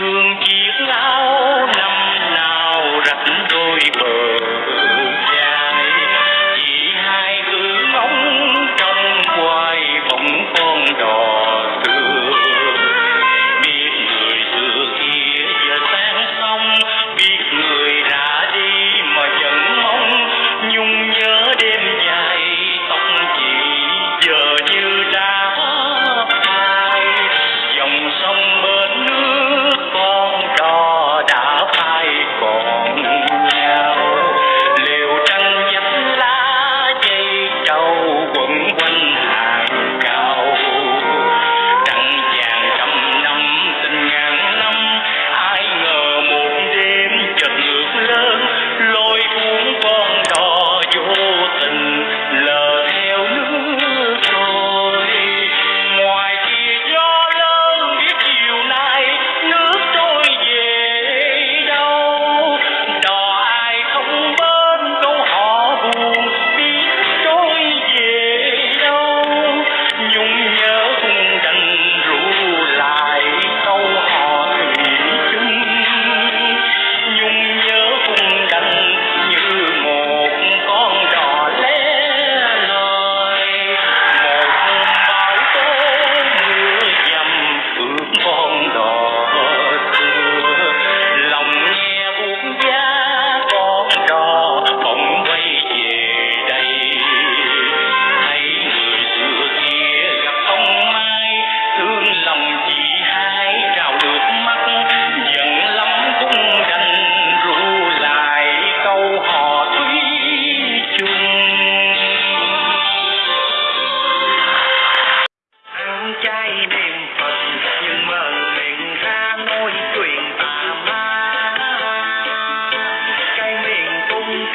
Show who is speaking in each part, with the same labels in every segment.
Speaker 1: thương chiếc áo năm nào rạch đôi bờ.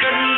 Speaker 1: cần